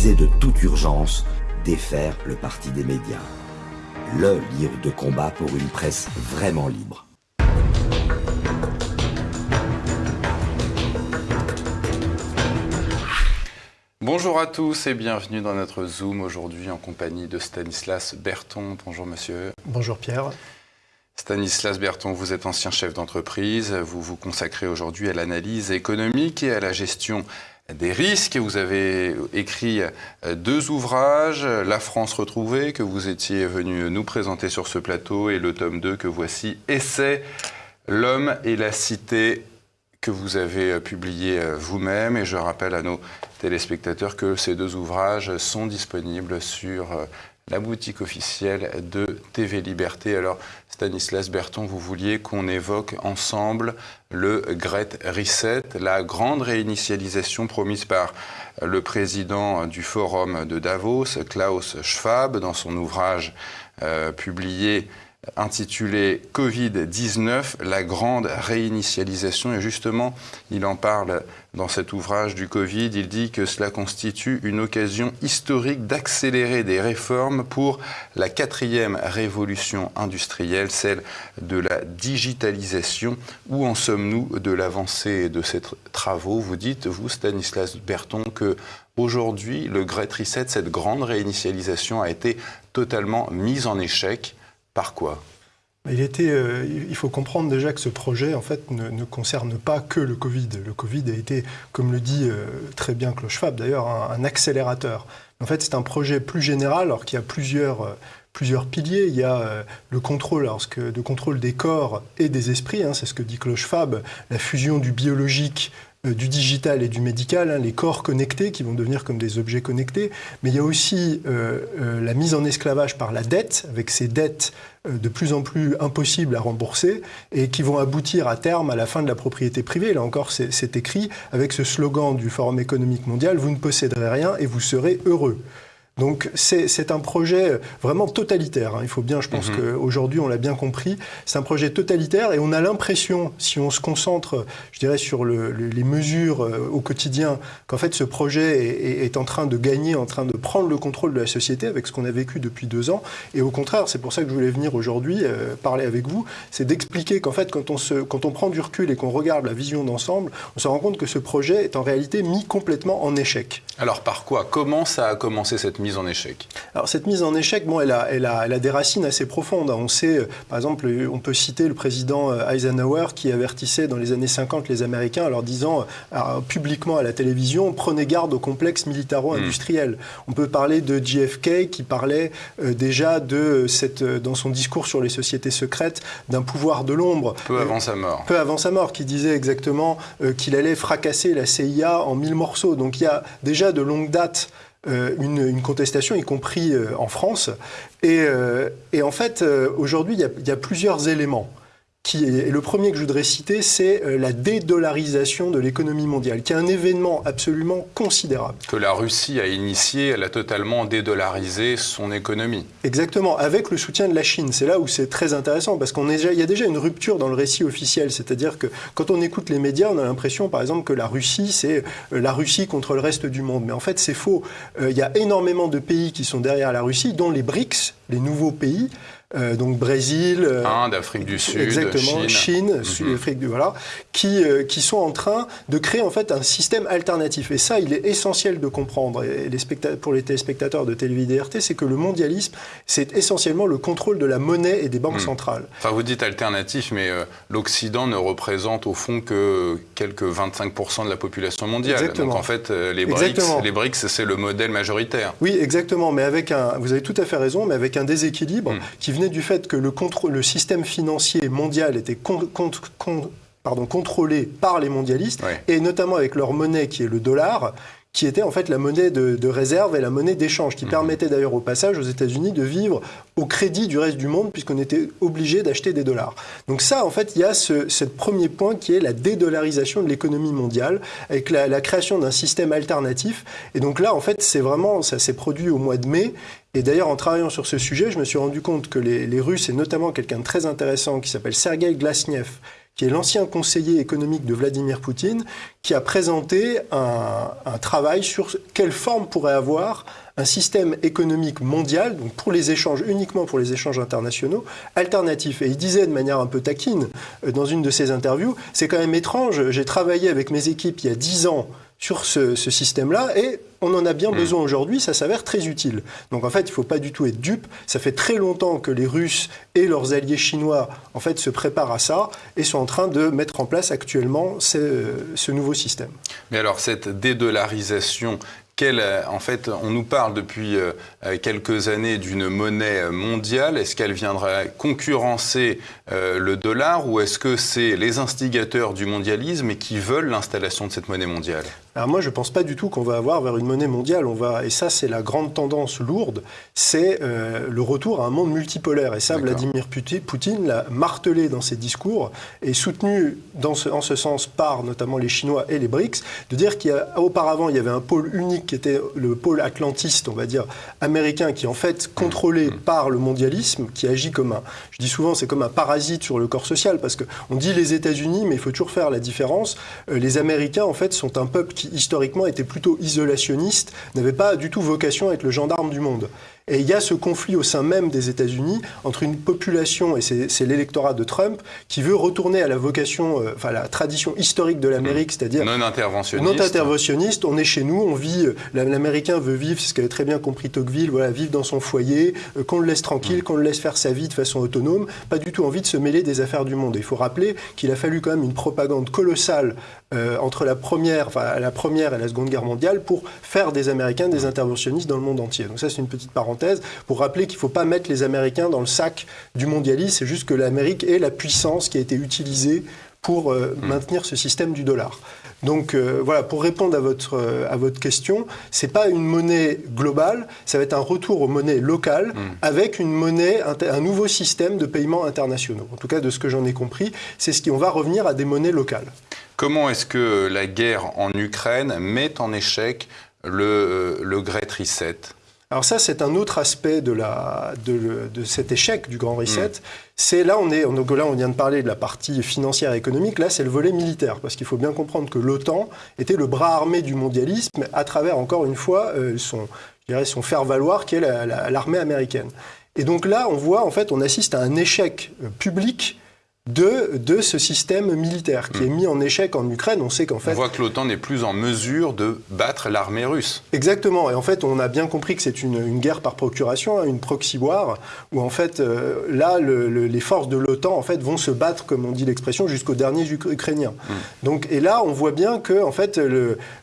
disait de toute urgence défaire le parti des médias. Le livre de combat pour une presse vraiment libre. Bonjour à tous et bienvenue dans notre Zoom aujourd'hui en compagnie de Stanislas Berton. Bonjour monsieur. Bonjour Pierre. Stanislas Berton, vous êtes ancien chef d'entreprise, vous vous consacrez aujourd'hui à l'analyse économique et à la gestion des risques. Vous avez écrit euh, deux ouvrages, La France retrouvée, que vous étiez venu nous présenter sur ce plateau, et le tome 2 que voici, Essai, l'homme et la cité, que vous avez euh, publié euh, vous-même. Et je rappelle à nos téléspectateurs que ces deux ouvrages sont disponibles sur la boutique officielle de TV Liberté. Alors, Stanislas Berton, vous vouliez qu'on évoque ensemble le Great Reset, la grande réinitialisation promise par le président du Forum de Davos, Klaus Schwab, dans son ouvrage euh, publié intitulé Covid-19, la grande réinitialisation. Et justement, il en parle dans cet ouvrage du Covid. Il dit que cela constitue une occasion historique d'accélérer des réformes pour la quatrième révolution industrielle, celle de la digitalisation. Où en sommes-nous de l'avancée de ces travaux? Vous dites, vous, Stanislas Berton, que aujourd'hui, le Great Reset, cette grande réinitialisation, a été totalement mise en échec par quoi? Il, était, euh, il faut comprendre déjà que ce projet en fait, ne, concerne pas que le Covid. Le Covid a été, comme le dit euh, très bien Schwab d'ailleurs, un, accélérateur. En fait, c'est un projet plus général, alors qu'il y a plusieurs, euh, plusieurs piliers. Il y a le contrôle, contrôle des corps et des esprits, hein, c'est ce que dit Schwab, la fusion du biologique du digital et du médical, hein, les corps connectés qui vont devenir comme des objets connectés, mais il y a aussi euh, euh, la mise en esclavage par la dette, avec ces dettes de plus en plus impossibles à rembourser et qui vont aboutir à terme à la fin de la propriété privée. Là encore, c'est écrit avec ce slogan du Forum économique mondial, vous ne posséderez rien et vous serez heureux. Donc c'est un projet vraiment totalitaire. Hein. Il faut bien, je pense mhm. qu'aujourd'hui on l'a bien compris, c'est un projet totalitaire et on a l'impression, si on se concentre, je dirais, sur les mesures euh, au quotidien, qu'en fait ce projet est, en train de gagner, en train de prendre le contrôle de la société avec ce qu'on a vécu depuis deux ans. Et au contraire, c'est pour ça que je voulais venir aujourd'hui euh, parler avec vous, c'est d'expliquer qu'en fait quand on, se, quand on prend du recul et qu'on regarde la vision d'ensemble, on se rend compte que ce projet est en réalité mis complètement en échec. Alors par quoi? Comment ça a commencé cette mise en échec Alors cette mise en échec, bon, elle, a, elle, a, elle a des racines assez profondes. On sait, euh, par exemple, on peut citer le président euh, Eisenhower qui avertissait dans les années 50 les Américains en leur disant euh, publiquement à la télévision prenez garde au complexe militaro-industriel. Hmm. On peut parler de JFK qui parlait déjà de cette, dans son discours sur les sociétés secrètes d'un pouvoir de l'ombre. Peu avant sa mort. Peu avant sa mort, qui disait exactement qu'il allait fracasser la CIA en mille morceaux. Donc il y a déjà de longue date euh, une, contestation, y compris euh, en France. Et, euh, en fait, aujourd'hui, il y, a plusieurs éléments le premier que je voudrais citer, c'est euh, la dédollarisation de l'économie mondiale, qui est un événement absolument considérable. Que la Russie a initié, elle a totalement dédollarisé son économie. Exactement, avec le soutien de la Chine. C'est là où c'est très intéressant, parce qu'il y a déjà une rupture dans le récit officiel. C'est-à-dire que quand on écoute les médias, on a l'impression, par exemple, que la Russie, c'est euh, la Russie contre le reste du monde. Mais en fait, c'est faux. Euh, il y a énormément de pays qui sont derrière la Russie, dont les BRICS, les nouveaux pays. Euh, donc Brésil, euh, Inde, Afrique du Sud, exactement, Chine, Chine Afrique du voilà, qui euh, qui sont en train de créer en fait un système alternatif. Et ça, il est essentiel de comprendre. Et les pour les téléspectateurs de télévision RT, c'est que le mondialisme, c'est essentiellement le contrôle de la monnaie et des banques hmm. centrales. Enfin, vous dites alternatif, mais l'Occident ne représente au fond que quelques 25% de la population mondiale. Exactement. Donc en fait, les BRICS, les BRICS, c'est le modèle majoritaire. Oui, exactement. Mais avec un, vous avez tout à fait raison, mais avec un déséquilibre hmm. qui vient du fait que le, le système financier mondial était pardon, contrôlé par les mondialistes, et notamment avec leur monnaie qui est le dollar, qui était en fait la monnaie de, réserve et la monnaie d'échange, qui mhm. permettait d'ailleurs au passage aux États-Unis de vivre au crédit du reste du monde, puisqu'on était obligé d'acheter des dollars. Donc ça, en fait, il y a ce, premier point qui est la dédollarisation de l'économie mondiale, avec la, création d'un système alternatif. Et donc là, en fait, c'est vraiment, ça s'est produit au mois de mai, et d'ailleurs, en travaillant sur ce sujet, je me suis rendu compte que les, les Russes, et notamment quelqu'un de très intéressant qui s'appelle Sergei Glasniev, qui est l'ancien conseiller économique de Vladimir Poutine, qui a présenté un, travail sur quelle forme pourrait avoir un système économique mondial, donc pour les échanges, uniquement pour les échanges internationaux, alternatif. Et il disait de manière un peu taquine euh, dans une de ses interviews, c'est quand même étrange, j'ai travaillé avec mes équipes il y a dix ans sur ce, système-là et on en a bien hmm. besoin aujourd'hui, ça s'avère très utile. Donc en fait, il ne faut pas du tout être dupe. Ça fait très longtemps que les Russes et leurs alliés chinois en fait se préparent à ça et sont en train de mettre en place actuellement ce, ce nouveau système. Mais alors cette dédollarisation euh, en fait, on nous parle depuis euh, quelques années d'une monnaie mondiale. Est-ce qu'elle viendra concurrencer le dollar ou est-ce que c'est les instigateurs du mondialisme qui veulent l'installation de cette monnaie mondiale? Alors moi, je ne pense pas du tout qu'on va avoir vers une monnaie mondiale. On va, et ça, c'est la grande tendance lourde, c'est le retour à un monde multipolaire. Et ça, Vladimir Poutine l'a martelé dans ses discours et soutenu dans ce, en ce sens par notamment les Chinois et les BRICS, de dire qu'auparavant, il y avait un pôle unique qui était le pôle atlantiste, on va dire, américain, qui est en fait contrôlé mmh. par le mondialisme, qui agit comme un, je dis souvent, c'est comme un parasite sur le corps social, parce qu'on dit les États-Unis, mais il faut toujours faire la différence. Euh, les Américains, en fait, sont un peuple qui, historiquement, était plutôt isolationniste, n'avait pas du tout vocation à être le gendarme du monde. Et il y a ce conflit au sein même des États-Unis entre une population, et c'est l'électorat de Trump, qui veut retourner à la vocation, euh, enfin la tradition historique de l'Amérique, c'est-à-dire non interventionniste. Non interventionniste. On est chez nous, on vit. Euh, L'Américain veut vivre, c'est ce qu'avait très bien compris Tocqueville, voilà, vivre dans son foyer, euh, qu'on le laisse tranquille, mmh. qu'on le laisse faire sa vie de façon autonome. Pas du tout envie de se mêler des affaires du monde. il faut rappeler qu'il a fallu quand même une propagande colossale entre la première, enfin, la première et la Seconde Guerre mondiale pour faire des Américains des interventionnistes dans le monde entier. Donc ça, c'est une petite parenthèse pour rappeler qu'il ne faut pas mettre les Américains dans le sac du mondialisme. C'est juste que l'Amérique est la puissance qui a été utilisée pour euh, hmm. maintenir ce système du dollar. Donc euh, voilà, pour répondre à votre, euh, à votre question, ce n'est pas une monnaie globale, ça va être un retour aux monnaies locales hmm. avec une monnaie, un, nouveau système de paiement internationaux. En tout cas, de ce que j'en ai compris, c'est ce qui, on va revenir à des monnaies locales. Comment est-ce que la guerre en Ukraine met en échec le, le Great Reset? Alors ça, c'est un autre aspect de, la, de, cet échec du Grand Reset. Mm. C'est là, on est, donc là, on vient de parler de la partie financière et économique. Là, c'est le volet militaire, parce qu'il faut bien comprendre que l'OTAN était le bras armé du mondialisme à travers, encore une fois, euh, son, je dirais, son faire-valoir, qui est l'armée américaine. Et donc là, on voit, en fait, on assiste à un échec euh, public de, de ce système militaire qui est hmm. mis en échec en Ukraine. On sait qu'en fait... On voit que l'OTAN n'est plus en mesure de battre l'armée russe. Exactement. Et en fait, on a bien compris que c'est une, guerre par procuration, hein, une proxy war, où en fait, euh, là, les forces de l'OTAN en fait, vont se battre, comme on dit l'expression, jusqu'aux derniers Ukrainiens. Hmm. Donc, et là, on voit bien que en fait,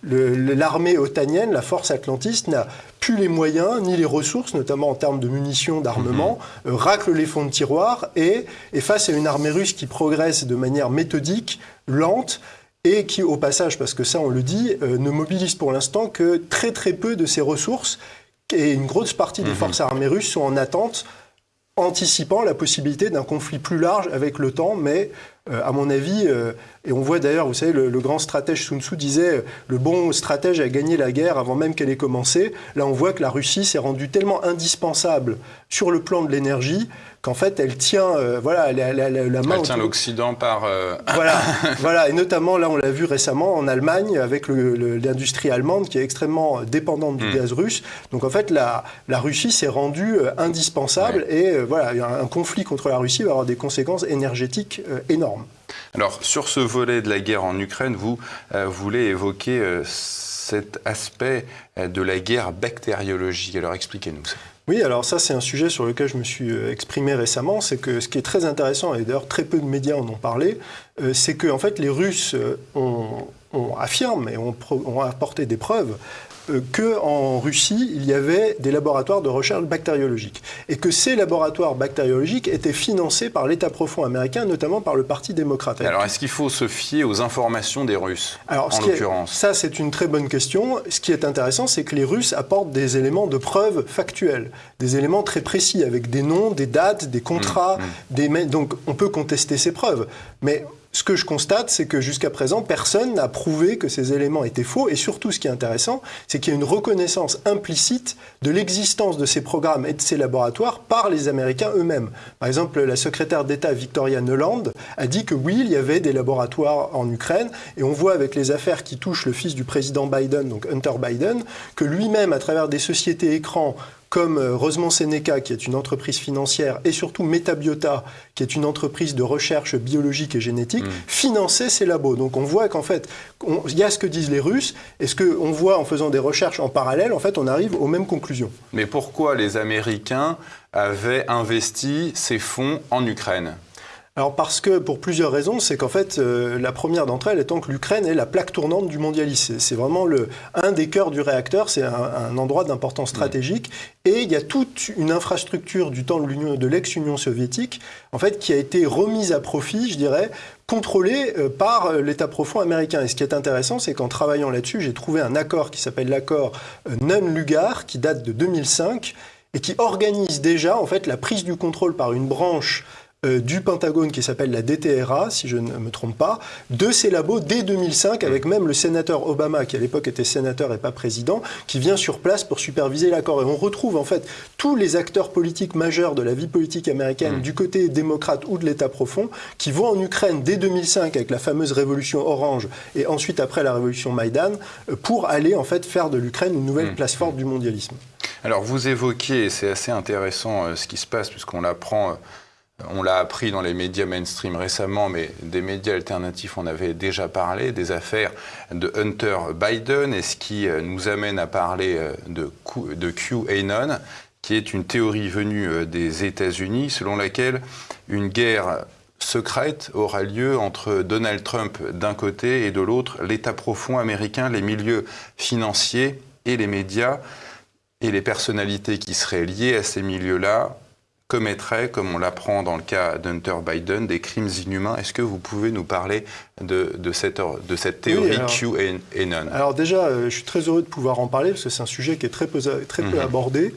l'armée otanienne, la force atlantiste, n'a plus les moyens ni les ressources, notamment en termes de munitions, d'armement, mhm. euh, racle les fonds de tiroir et face à une armée russe qui progresse de manière méthodique, lente, et qui, au passage, parce que ça on le dit, euh, ne mobilise pour l'instant que très très peu de ses ressources, et une grosse partie des mhm. forces armées russes sont en attente, anticipant la possibilité d'un conflit plus large avec l'OTAN, mais euh, à mon avis, euh, et on voit d'ailleurs, vous savez, le, grand stratège Sun Tzu disait le bon stratège a gagné la guerre avant même qu'elle ait commencé. Là, on voit que la Russie s'est rendue tellement indispensable sur le plan de l'énergie qu'en fait, elle tient, euh, voilà, la, la, la, main. Elle tient l'Occident par. Voilà, voilà, et notamment là, on l'a vu récemment en Allemagne avec l'industrie allemande qui est extrêmement dépendante du hmm. gaz russe. Donc en fait, la, Russie s'est rendue indispensable et voilà, un conflit contre la Russie va avoir des conséquences énergétiques énormes. Alors, sur ce volet de la guerre en Ukraine, vous euh, voulez évoquer euh, cet aspect euh, de la guerre bactériologique. Alors, expliquez-nous ça. Oui, alors ça c'est un sujet sur lequel je me suis exprimé récemment, c'est que ce qui est très intéressant, et d'ailleurs très peu de médias en ont parlé, c'est que en fait les Russes ont, affirment et ont apporté des preuves qu'en Russie, il y avait des laboratoires de recherche bactériologique. Et que ces laboratoires bactériologiques étaient financés par l'État profond américain, notamment par le Parti démocrate. Alors, est-ce qu'il faut se fier aux informations des Russes, Alors, en l'occurrence? Ça, c'est une très bonne question. Ce qui est intéressant, c'est que les Russes apportent des éléments de preuve factuels, des éléments très précis, avec des noms, des dates, des contrats. Mmh, mmh. Des... Donc, on peut contester ces preuves. Mais Ce que je constate, c'est que jusqu'à présent, personne n'a prouvé que ces éléments étaient faux. Et surtout, ce qui est intéressant, c'est qu'il y a une reconnaissance implicite de l'existence de ces programmes et de ces laboratoires par les Américains eux-mêmes. Par exemple, la secrétaire d'État Victoria Nuland a dit que oui, il y avait des laboratoires en Ukraine. Et on voit avec les affaires qui touchent le fils du président Biden, donc Hunter Biden, que lui-même, à travers des sociétés écrans comme euh, Rosemont Seneca, qui est une entreprise financière, et surtout Metabiota, qui est une entreprise de recherche biologique et génétique, mm. finançaient ces labos. Donc on voit qu'en fait, il y a ce que disent les Russes, et ce qu'on voit en faisant des recherches en parallèle, en fait, on arrive aux mêmes conclusions. Mais pourquoi les Américains avaient investi ces fonds en Ukraine? Alors parce que, pour plusieurs raisons, c'est qu'en fait, euh, la première d'entre elles étant que l'Ukraine est la plaque tournante du mondialisme. C'est vraiment le, un des cœurs du réacteur, c'est un, endroit d'importance stratégique. Et il y a toute une infrastructure du temps de l'ex-Union soviétique, en fait, qui a été remise à profit, je dirais, contrôlée euh, par euh, l'État profond américain. Et ce qui est intéressant, c'est qu'en travaillant là-dessus, j'ai trouvé un accord qui s'appelle l'accord Nunn-Lugar, qui date de 2005 et qui organise déjà en fait la prise du contrôle par une branche euh, du Pentagone qui s'appelle la DTRA, si je ne me trompe pas, de ces labos dès 2005, avec même le sénateur Obama, qui à l'époque était sénateur et pas président, qui vient sur place pour superviser l'accord. Et on retrouve en fait tous les acteurs politiques majeurs de la vie politique américaine, mm. du côté démocrate ou de l'État profond, qui vont en Ukraine dès 2005 avec la fameuse révolution orange et ensuite après la révolution Maïdan, euh, pour aller en fait faire de l'Ukraine une nouvelle mm. place forte du mondialisme. Alors vous évoquez, et c'est assez intéressant euh, ce qui se passe, puisqu'on l'apprend on l'a appris dans les médias mainstream récemment, mais des médias alternatifs, on avait déjà parlé des affaires de Hunter Biden, et ce qui euh, nous amène à parler euh, de, de QAnon, qui est une théorie venue euh, des États-Unis, selon laquelle une guerre secrète aura lieu entre Donald Trump d'un côté et de l'autre l'État profond américain, les milieux financiers et les médias, et les personnalités qui seraient liées à ces milieux-là commettrait, comme on l'apprend dans le cas d'Hunter Biden, des crimes inhumains. Est-ce que vous pouvez nous parler de, cette, de cette théorie QAnon Alors déjà, euh, je suis très heureux de pouvoir en parler parce que c'est un sujet qui est très peu, très peu mhm. abordé.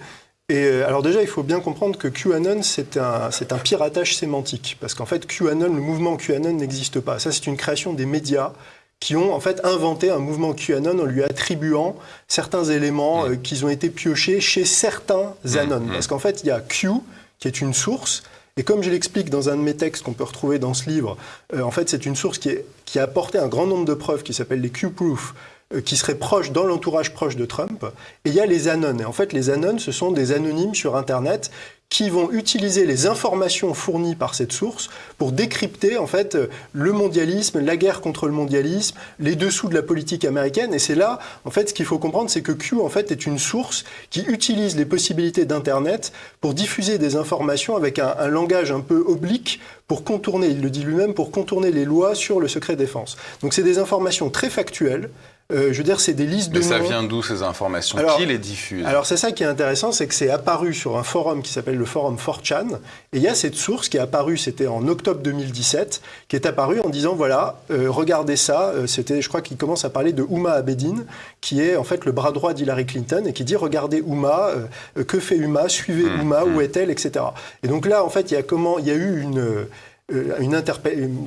Et euh, alors déjà, il faut bien comprendre que QAnon, c'est un, un piratage sémantique. Parce qu'en fait, QAnon, le mouvement QAnon n'existe pas. Ça, c'est une création des médias qui ont en fait inventé un mouvement QAnon en lui attribuant certains éléments mhm. euh, qui ont été piochés chez certains mhm. Anon. Parce qu'en fait, il y a Q, qui est une source. Et comme je l'explique dans un de mes textes qu'on peut retrouver dans ce livre, euh, en fait, c'est une source qui, est, qui, a apporté un grand nombre de preuves qui s'appellent les Q-proof, euh, qui seraient proches dans l'entourage proche de Trump. Et il y a les anons. Et en fait, les anons, ce sont des anonymes sur Internet qui vont utiliser les informations fournies par cette source pour décrypter en fait le mondialisme, la guerre contre le mondialisme, les dessous de la politique américaine. Et c'est là, en fait, ce qu'il faut comprendre, c'est que Q en fait est une source qui utilise les possibilités d'Internet pour diffuser des informations avec un, un langage un peu oblique pour contourner, il le dit lui-même, pour contourner les lois sur le secret défense. Donc c'est des informations très factuelles, euh, je veux dire, c'est des listes de Mais ça vient d'où ces informations? Qui les diffuse? Alors c'est ça qui est intéressant, c'est que c'est apparu sur un forum qui s'appelle le forum 4chan, et il y a cette source qui est apparue, c'était en octobre 2017, qui est apparue en disant voilà, euh, regardez ça, euh, c'était, je crois qu'il commence à parler de Uma Abedin, qui est en fait le bras droit d'Hillary Clinton, et qui dit regardez Uma, que fait Uma, suivez mmh, Uma, où mmh. est-elle, etc. Et donc là, en fait, il y a comment, il y a eu une euh, une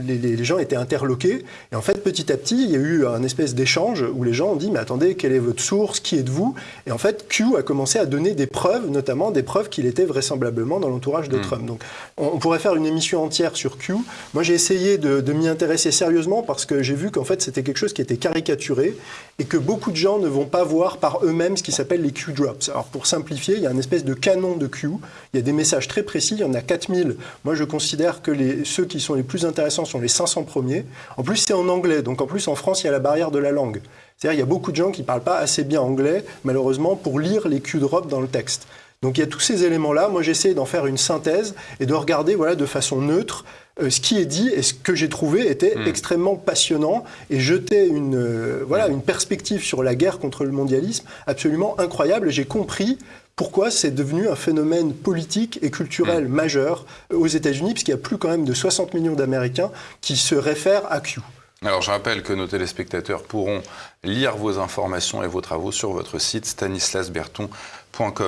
les, les, gens étaient interloqués. Et en fait, petit à petit, il y a eu un espèce d'échange où les gens ont dit Mais attendez, quelle est votre source? Qui êtes-vous? Et en fait, Q a commencé à donner des preuves, notamment des preuves qu'il était vraisemblablement dans l'entourage de hmm. Trump. Donc, on, pourrait faire une émission entière sur Q. Moi, j'ai essayé de, de m'y intéresser sérieusement parce que j'ai vu qu'en fait, c'était quelque chose qui était caricaturé et que beaucoup de gens ne vont pas voir par eux-mêmes ce qui s'appelle les Q-drops. Alors, pour simplifier, il y a une espèce de canon de Q. Il y a des messages très précis. Il y en a 4000. Moi, je considère que ceux qui sont les plus intéressants sont les 500 premiers. En plus, c'est en anglais. Donc, en plus, en France, il y a la barrière de la langue. C'est-à-dire, il y a beaucoup de gens qui ne parlent pas assez bien anglais, malheureusement, pour lire les Q-drops dans le texte. Donc, il y a tous ces éléments-là. Moi, j'essaie d'en faire une synthèse et de regarder voilà, de façon neutre euh, ce qui est dit et ce que j'ai trouvé était hmm. extrêmement passionnant et jetait une, euh, voilà, une perspective sur la guerre contre le mondialisme absolument incroyable. J'ai compris pourquoi c'est devenu un phénomène politique et culturel mm. majeur aux États-Unis, puisqu'il y a plus quand même de 60 millions d'Américains qui se réfèrent à Q. Alors je rappelle que nos téléspectateurs pourront lire vos informations et vos travaux sur votre site stanislasberton.com.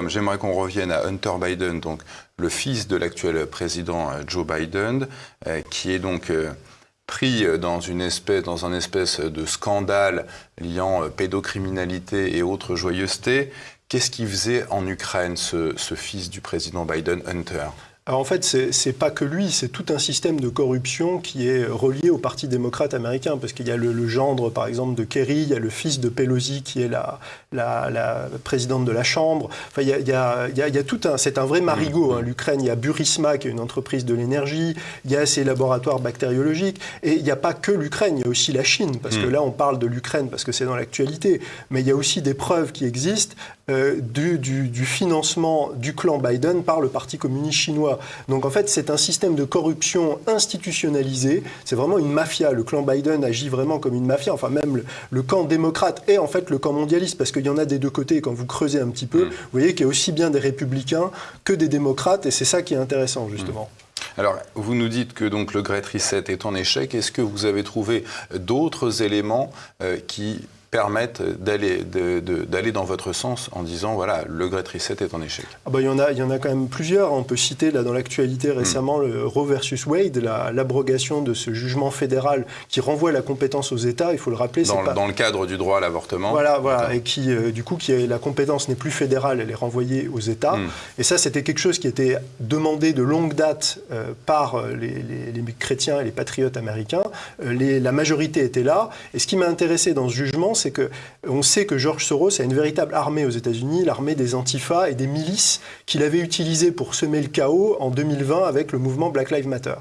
J'aimerais qu'on revienne à Hunter Biden, donc le fils de l'actuel président euh, Joe Biden, euh, qui est donc euh, pris dans, une espèce, dans un espèce de scandale liant pédocriminalité et autres joyeusetés. Qu'est-ce qu'il faisait en Ukraine, ce, ce fils du président Biden, Hunter? Alors en fait, c'est pas que lui, c'est tout un système de corruption qui est relié au Parti démocrate américain, parce qu'il y a le, gendre, par exemple, de Kerry, il y a le fils de Pelosi qui est la, la, présidente de la Chambre. Enfin, il y a, il y a, il y a tout un, c'est un vrai marigot. Hein. L'Ukraine, il y a Burisma qui est une entreprise de l'énergie, il y a ses laboratoires bactériologiques, et il n'y a pas que l'Ukraine, il y a aussi la Chine, parce que mm. là, on parle de l'Ukraine parce que c'est dans l'actualité, mais il y a aussi des preuves qui existent euh, du, du, du financement du clan Biden par le Parti communiste chinois. Donc en fait, c'est un système de corruption institutionnalisé. C'est vraiment une mafia. Le clan Biden agit vraiment comme une mafia. Enfin, même le, camp démocrate est en fait le camp mondialiste parce qu'il y en a des deux côtés. Quand vous creusez un petit peu, mm. vous voyez qu'il y a aussi bien des républicains que des démocrates. Et c'est ça qui est intéressant, justement. Mm. Alors, vous nous dites que donc le Great Reset est en échec. Est-ce que vous avez trouvé d'autres éléments euh, qui permettent d'aller d'aller dans votre sens en disant voilà le Great Reset est en échec. Ah bah, il y en a il y en a quand même plusieurs. On peut citer là dans l'actualité hmm. récemment le Roe versus Wade l'abrogation de ce jugement fédéral qui renvoie la compétence aux États il faut le rappeler dans, dans le cadre du droit à l'avortement. Voilà voilà et qui euh, du coup qui la compétence n'est plus fédérale elle est renvoyée aux États. Hmm. et ça c'était quelque chose qui était demandé de longue date euh, par euh, les, les, chrétiens et les patriotes américains. Les, la majorité était là. Et ce qui m'a intéressé dans ce jugement c'est que on sait que George Soros a une véritable armée aux États-Unis, l'armée des antifas et des milices qu'il avait utilisées pour semer le chaos en 2020 avec le mouvement Black Lives Matter.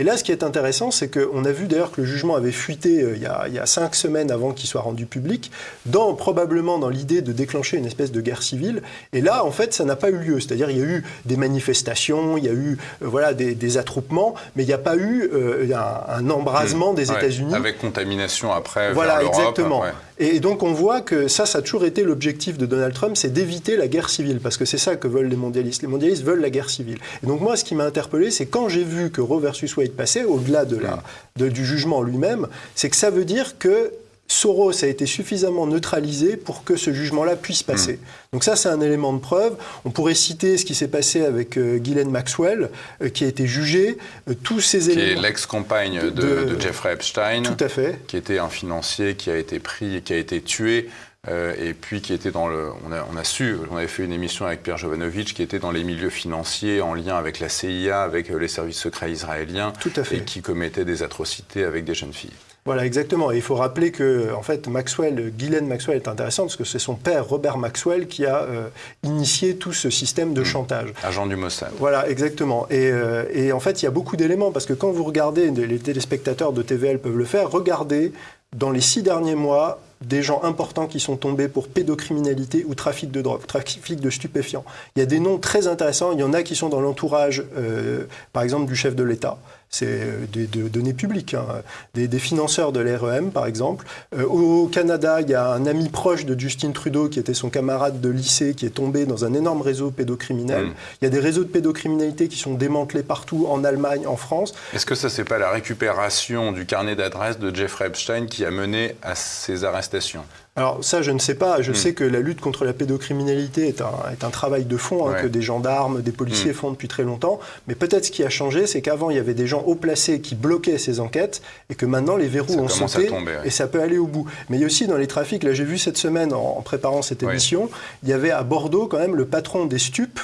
Et là, ce qui est intéressant, c'est qu'on a vu d'ailleurs que le jugement avait fuité euh, il, y a, cinq semaines avant qu'il soit rendu public, dans, probablement dans l'idée de déclencher une espèce de guerre civile. Et là, en fait, ça n'a pas eu lieu. C'est-à-dire, il y a eu des manifestations, il y a eu euh, voilà, des, attroupements, mais il n'y a pas eu euh, un, embrasement des États-Unis. Avec contamination après. Voilà, exactement. Et donc, on voit que ça, ça a toujours été l'objectif de Donald Trump, c'est d'éviter la guerre civile, parce que c'est ça que veulent les mondialistes. Les mondialistes veulent la guerre civile. Et donc, moi, ce qui m'a interpellé, c'est quand j'ai vu que Roe versus Wade passé, au-delà de la, du jugement lui-même, c'est que ça veut dire que Soros a été suffisamment neutralisé pour que ce jugement-là puisse passer. Hmm. Donc ça, c'est un élément de preuve. On pourrait citer ce qui s'est passé avec euh, Ghislaine Maxwell, euh, qui a été jugée. Euh, tous ces qui éléments... Qui est l'ex-compagne de, Jeffrey Epstein. Tout à fait. Qui était un financier qui a été pris et qui a été tué euh, et puis qui était dans le. On a, on a, su, on avait fait une émission avec Pierre Jovanovic qui était dans les milieux financiers en lien avec la CIA, avec les services secrets israéliens. Tout à fait. Et qui commettait des atrocités avec des jeunes filles. Voilà, exactement. Et il faut rappeler que, en fait, Maxwell, Guylaine Maxwell est intéressant parce que c'est son père, Robert Maxwell, qui a euh, initié tout ce système de mmh. chantage. Agent du Mossad. Voilà, exactement. Et, et en fait, il y a beaucoup d'éléments parce que quand vous regardez, les téléspectateurs de TVL peuvent le faire, regardez dans les six derniers mois des gens importants qui sont tombés pour pédocriminalité ou trafic de drogue, trafic de stupéfiants. Il y a des noms très intéressants. Il y en a qui sont dans l'entourage, euh, par exemple, du chef de l'État c'est euh, des, données publiques, hein. des, financeurs de l'REM par exemple. Euh, au Canada, il y a un ami proche de Justin Trudeau qui était son camarade de lycée qui est tombé dans un énorme réseau pédocriminel. Mm. Il y a des réseaux de pédocriminalité qui sont démantelés partout en Allemagne, en France. Est-ce que ça, c'est pas la récupération du carnet d'adresse de Jeffrey Epstein qui a mené à ces arrestations? Alors ça, je ne sais pas. Je hmm. sais que la lutte contre la pédocriminalité est un, est un travail de fond hein, que des gendarmes, des policiers hmm. font depuis très longtemps. Mais peut-être ce qui a changé, c'est qu'avant, il y avait des gens haut placés qui bloquaient ces enquêtes et que maintenant, les verrous ont sauté et ça peut aller au bout. Mais il y a aussi dans les trafics, là j'ai vu cette semaine en, préparant cette émission, il y avait à Bordeaux quand même le patron des stupes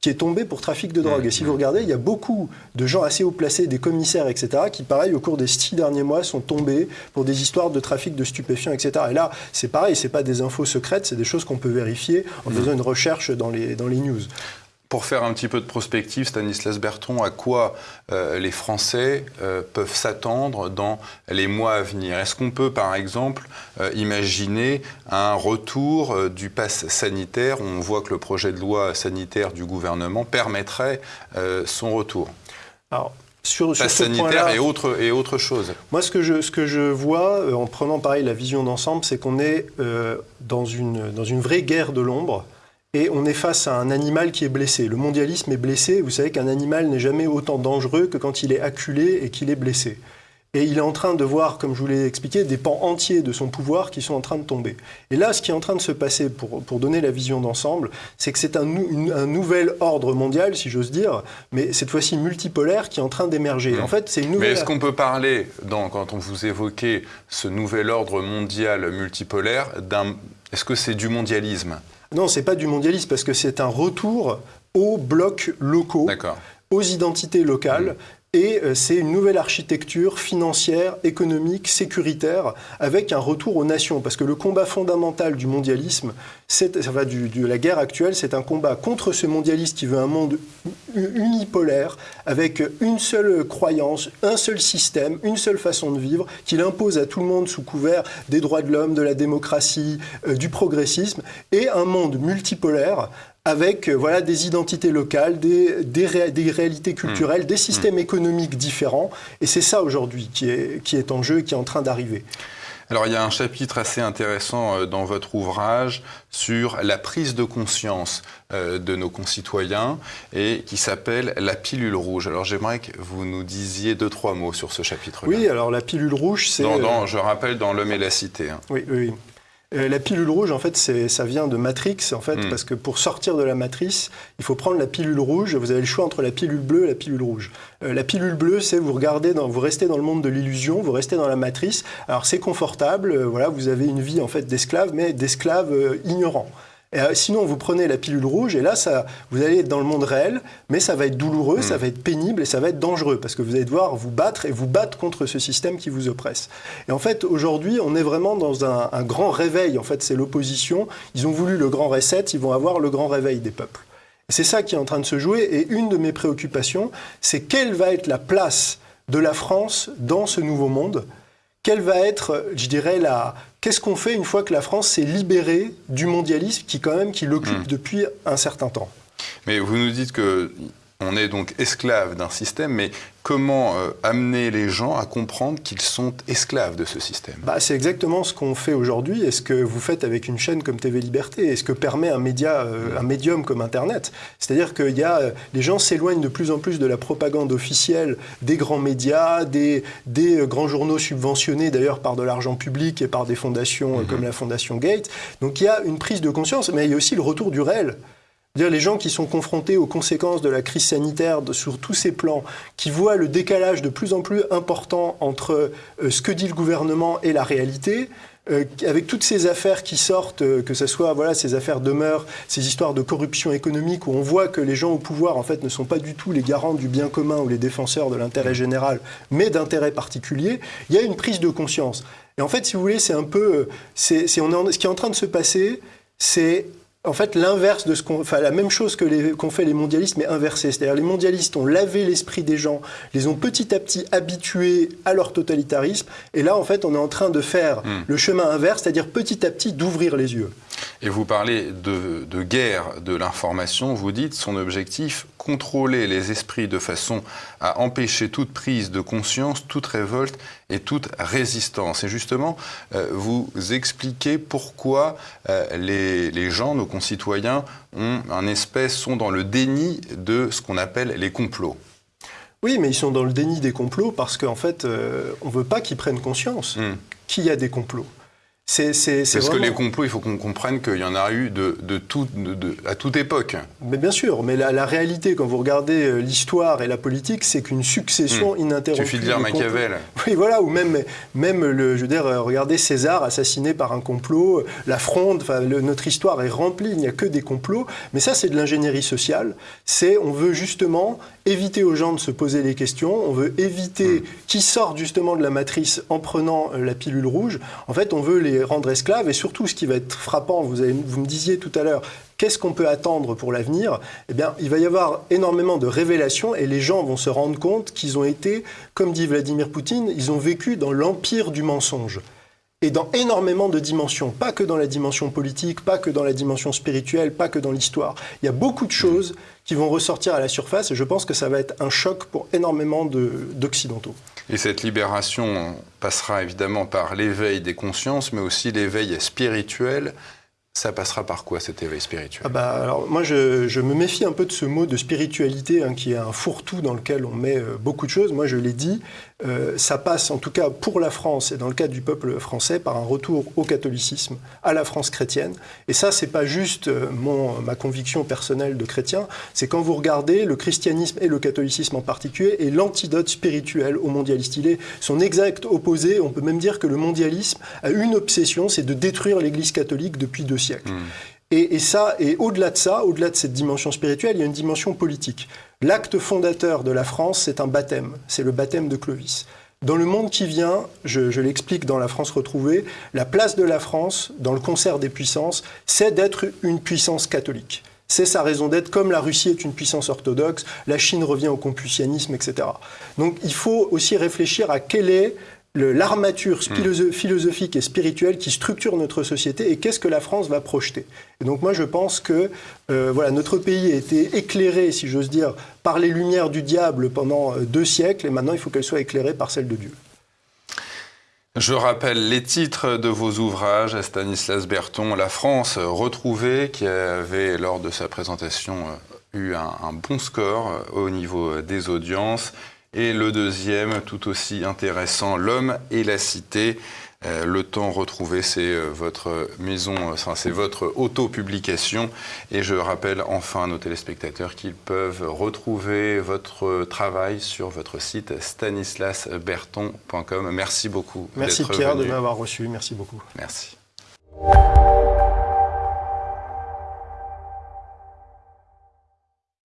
qui est tombé pour trafic de drogue. Et si vous regardez, il y a beaucoup de gens assez haut placés, des commissaires, etc., qui, pareil, au cours des six derniers mois, sont tombés pour des histoires de trafic de stupéfiants, etc. Et là, c'est pareil, c'est pas des infos secrètes, c'est des choses qu'on peut vérifier en faisant une recherche dans les, dans les news. Pour faire un petit peu de prospective, Stanislas Berton, à quoi euh, les Français euh, peuvent s'attendre dans les mois à venir? Est-ce qu'on peut, par exemple, euh, imaginer un retour du pass sanitaire? On voit que le projet de loi sanitaire du gouvernement permettrait son retour. Alors, sur, pass sanitaire et autre, et autre chose. Moi, ce que je, ce que je vois, en prenant pareil la vision d'ensemble, c'est qu'on est, dans, une, dans une vraie guerre de l'ombre et on est face à un animal qui est blessé. Le mondialisme est blessé. Vous savez qu'un animal n'est jamais autant dangereux que quand il est acculé et qu'il est blessé. Et il est en train de voir, comme je vous l'ai expliqué, des pans entiers de son pouvoir qui sont en train de tomber. Et là, ce qui est en train de se passer, pour, pour donner la vision d'ensemble, c'est que c'est un, un, nouvel ordre mondial, si j'ose dire, mais cette fois-ci multipolaire, qui est en train d'émerger. Mmh. En fait, c'est une nouvelle... Mais est-ce qu'on peut parler, dans, quand on vous évoquait ce nouvel ordre mondial multipolaire, d'un... Est-ce que c'est du mondialisme? Non, c'est pas du mondialisme, parce que c'est un retour aux blocs locaux, aux identités locales. Et euh, c'est une nouvelle architecture financière, économique, sécuritaire, avec un retour aux nations. Parce que le combat fondamental du mondialisme, c'est, enfin, du, de la guerre actuelle, c'est un combat contre ce mondialiste qui veut un monde unipolaire, avec une seule croyance, un seul système, une seule façon de vivre, qu'il impose à tout le monde sous couvert des droits de l'homme, de la démocratie, euh, du progressisme, et un monde multipolaire avec euh, voilà, des identités locales, des, des, des réalités culturelles, mmh. des systèmes mmh. économiques différents. Et c'est ça aujourd'hui qui est, qui est en jeu et qui est en train d'arriver. Alors il y a un chapitre assez intéressant dans votre ouvrage sur la prise de conscience de nos concitoyens et qui s'appelle la pilule rouge. Alors j'aimerais que vous nous disiez deux, trois mots sur ce chapitre-là. Oui, alors la pilule rouge, c'est... Je rappelle, dans L'homme et la cité. Hein. Oui, oui. Euh, la pilule rouge, en fait, ça vient de Matrix, en fait, mm. parce que pour sortir de la matrice, il faut prendre la pilule rouge. Vous avez le choix entre la pilule bleue et la pilule rouge. Euh, la pilule bleue, c'est vous regardez, dans, vous restez dans le monde de l'illusion, vous restez dans la matrice. Alors c'est confortable, euh, voilà, vous avez une vie en fait d'esclave, mais d'esclave euh, ignorant. Et, euh, sinon, vous prenez la pilule rouge et là, ça, vous allez être dans le monde réel, mais ça va être douloureux, mmh. ça va être pénible et ça va être dangereux parce que vous allez devoir vous battre et vous battre contre ce système qui vous oppresse. Et en fait, aujourd'hui, on est vraiment dans un, un grand réveil. En fait, c'est l'opposition. Ils ont voulu le grand reset, ils vont avoir le grand réveil des peuples. C'est ça qui est en train de se jouer. Et une de mes préoccupations, c'est quelle va être la place de la France dans ce nouveau monde Quelle va être, je dirais, la, Qu'est-ce qu'on fait une fois que la France s'est libérée du mondialisme qui quand même qui l'occupe mmh. depuis un certain temps? Mais vous nous dites que on est donc esclave d'un système, mais comment euh, amener les gens à comprendre qu'ils sont esclaves de ce système? Bah, C'est exactement ce qu'on fait aujourd'hui et ce que vous faites avec une chaîne comme TV Liberté et ce que permet un, média, euh, un médium comme Internet. C'est-à-dire que y a, euh, les gens s'éloignent de plus en plus de la propagande officielle des grands médias, des, des grands journaux subventionnés d'ailleurs par de l'argent public et par des fondations mmh. comme la Fondation Gates. Donc il y a une prise de conscience, mais il y a aussi le retour du réel dire les gens qui sont confrontés aux conséquences de la crise sanitaire sur tous ces plans, qui voient le décalage de plus en plus important entre euh, ce que dit le gouvernement et la réalité, euh, avec toutes ces affaires qui sortent, euh, que ce soit voilà, ces affaires demeurent, ces histoires de corruption économique, où on voit que les gens au pouvoir en fait ne sont pas du tout les garants du bien commun ou les défenseurs de l'intérêt général, mais d'intérêts particuliers, il y a une prise de conscience. Et en fait, si vous voulez, c'est un peu, c'est, on est ce qui est en train de se passer, c'est en fait l'inverse de ce qu'on, enfin la même chose que les, qu'ont fait les mondialistes, mais inversé. C'est-à-dire les mondialistes ont lavé l'esprit des gens, les ont petit à petit habitués à leur totalitarisme, et là en fait on est en train de faire hmm. le chemin inverse, c'est-à-dire petit à petit d'ouvrir les yeux. Et vous parlez de, de guerre de l'information, vous dites son objectif contrôler les esprits de façon à empêcher toute prise de conscience, toute révolte et toute résistance. Et justement, euh, vous expliquez pourquoi euh, les, les, gens, nos concitoyens, ont un espèce, sont dans le déni de ce qu'on appelle les complots. Oui, mais ils sont dans le déni des complots parce qu'en fait, euh, on ne veut pas qu'ils prennent conscience mmh. qu'il y a des complots. C'est, Parce que les complots, il faut qu'on comprenne qu'il y en a eu de, de, tout, de, à toute époque. Mais bien sûr, mais la, la, réalité, quand vous regardez euh, l'histoire et la politique, c'est qu'une succession mmh. ininterrompue. Il suffit de dire Machiavel. Oui, voilà, ou même, même le, je veux dire, euh, regardez César assassiné par un complot, la fronde, enfin, le, notre histoire est remplie, il n'y a que des complots. Mais ça, c'est de l'ingénierie sociale. C'est, on veut justement éviter aux gens de se poser les questions, on veut éviter mmh. qu'ils sortent justement de la matrice en prenant euh, la pilule rouge. En fait, on veut les rendre esclaves. Et surtout, ce qui va être frappant, vous, vous me disiez tout à l'heure, qu'est-ce qu'on peut attendre pour l'avenir? Eh bien, il va y avoir énormément de révélations et les gens vont se rendre compte qu'ils ont été, comme dit Vladimir Poutine, ils ont vécu dans l'empire du mensonge et dans énormément de dimensions, pas que dans la dimension politique, pas que dans la dimension spirituelle, pas que dans l'histoire. Il y a beaucoup de choses qui vont ressortir à la surface et je pense que ça va être un choc pour énormément d'Occidentaux. Et cette libération passera évidemment par l'éveil des consciences, mais aussi l'éveil spirituel Ça passera par quoi cet éveil spirituel? Ah bah, alors, Moi, je, me méfie un peu de ce mot de spiritualité, hein, qui est un fourre-tout dans lequel on met euh, beaucoup de choses. Moi, je l'ai dit, euh, ça passe, en tout cas pour la France et dans le cadre du peuple français, par un retour au catholicisme, à la France chrétienne. Et ça, c'est pas juste euh, mon, ma conviction personnelle de chrétien, c'est quand vous regardez le christianisme et le catholicisme en particulier, et l'antidote spirituel au mondialiste. Il est son exact opposé. On peut même dire que le mondialisme a une obsession, c'est de détruire l'Église catholique depuis deux siècles. Hmm. Et, ça, et au-delà de ça, au-delà de cette dimension spirituelle, il y a une dimension politique. L'acte fondateur de la France, c'est un baptême, c'est le baptême de Clovis. Dans le monde qui vient, je, je l'explique dans La France retrouvée, la place de la France dans le concert des puissances, c'est d'être une puissance catholique. C'est sa raison d'être, comme la Russie est une puissance orthodoxe, la Chine revient au confucianisme, etc. Donc il faut aussi réfléchir à quelle est l'armature hmm. philosophique et spirituelle qui structure notre société et qu'est-ce que la France va projeter. Et donc moi je pense que euh, voilà, notre pays a été éclairé, si j'ose dire, par les lumières du diable pendant euh, deux siècles et maintenant il faut qu'elle soit éclairée par celles de Dieu. Je rappelle les titres de vos ouvrages à Stanislas Berton, La France retrouvée, qui avait lors de sa présentation euh, eu un bon score au niveau des audiences. Et le deuxième, tout aussi intéressant, L'homme et la cité. Euh, le temps retrouvé, c'est euh, votre maison, euh, enfin, c'est votre auto-publication. Et je rappelle enfin à nos téléspectateurs qu'ils peuvent retrouver votre travail sur votre site stanislasberton.com. Merci beaucoup. Merci Pierre de m'avoir reçu. Merci beaucoup. Merci.